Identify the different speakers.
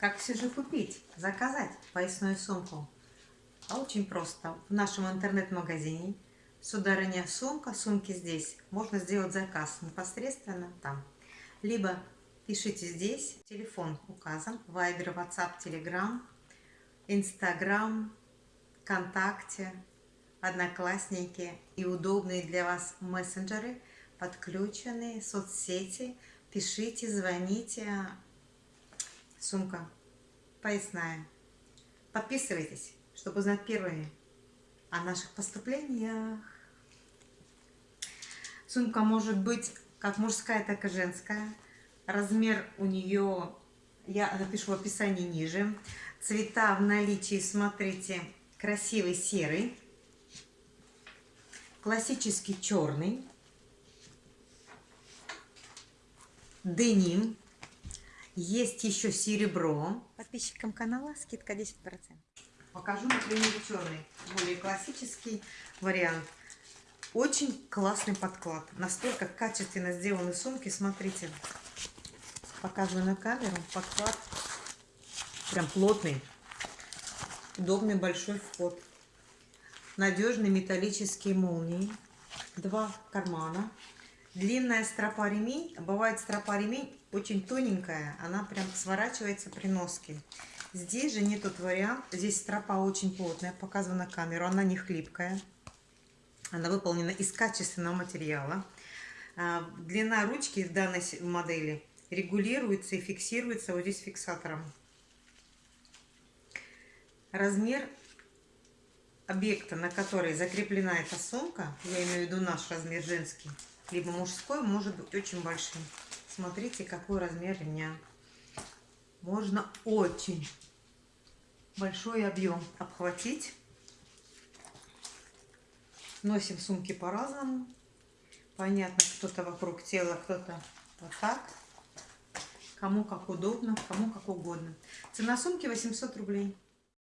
Speaker 1: Как все же купить, заказать поясную сумку? А очень просто. В нашем интернет-магазине Сударыня сумка, сумки здесь. Можно сделать заказ непосредственно там. Либо пишите здесь, телефон указан, Viber, WhatsApp, Telegram, Instagram, ВКонтакте, Одноклассники и удобные для вас мессенджеры, подключенные соцсети. Пишите, звоните, сумка поясная. Подписывайтесь, чтобы узнать первыми о наших поступлениях. Сумка может быть как мужская, так и женская. Размер у нее, я напишу в описании ниже. Цвета в наличии, смотрите, красивый серый, классический черный, деним, есть еще серебро. Подписчикам канала скидка 10%. Покажу, например, черный, более классический вариант. Очень классный подклад. Настолько качественно сделаны сумки. Смотрите, показываю на камеру. Подклад прям плотный. Удобный большой вход. Надежные металлические молнии. Два кармана. Длинная стропа ремень. Бывает стропа ремень очень тоненькая. Она прям сворачивается при носке. Здесь же не тот вариант. Здесь стропа очень плотная. Показываю на камеру. Она не хлипкая. Она выполнена из качественного материала. А, длина ручки в данной модели регулируется и фиксируется вот здесь фиксатором. Размер объекта, на который закреплена эта сумка, я имею в виду наш размер женский, либо мужской, может быть очень большим. Смотрите, какой размер ремня. Можно очень большой объем обхватить. Носим сумки по-разному. Понятно, кто-то вокруг тела, кто-то вот так. Кому как удобно, кому как угодно. Цена сумки 800 рублей.